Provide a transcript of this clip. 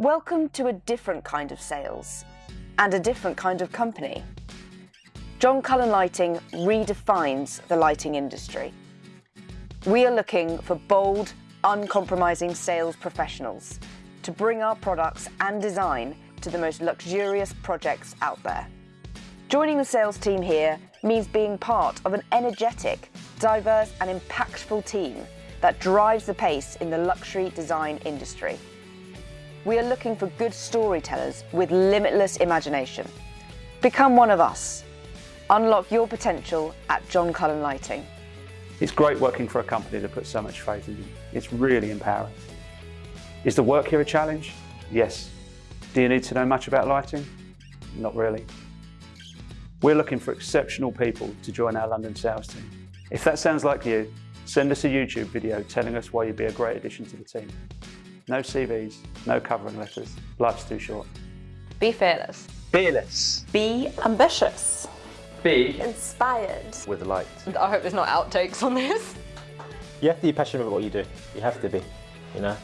Welcome to a different kind of sales and a different kind of company. John Cullen Lighting redefines the lighting industry. We are looking for bold, uncompromising sales professionals to bring our products and design to the most luxurious projects out there. Joining the sales team here means being part of an energetic, diverse and impactful team that drives the pace in the luxury design industry. We are looking for good storytellers with limitless imagination. Become one of us. Unlock your potential at John Cullen Lighting. It's great working for a company that puts so much faith in you. It's really empowering. Is the work here a challenge? Yes. Do you need to know much about lighting? Not really. We're looking for exceptional people to join our London sales team. If that sounds like you, send us a YouTube video telling us why you'd be a great addition to the team. No CVs, no covering letters. Life's too short. Be fearless. Fearless. Be ambitious. Be Inspired. with light. I hope there's not outtakes on this. You have to be passionate about what you do. You have to be, you know.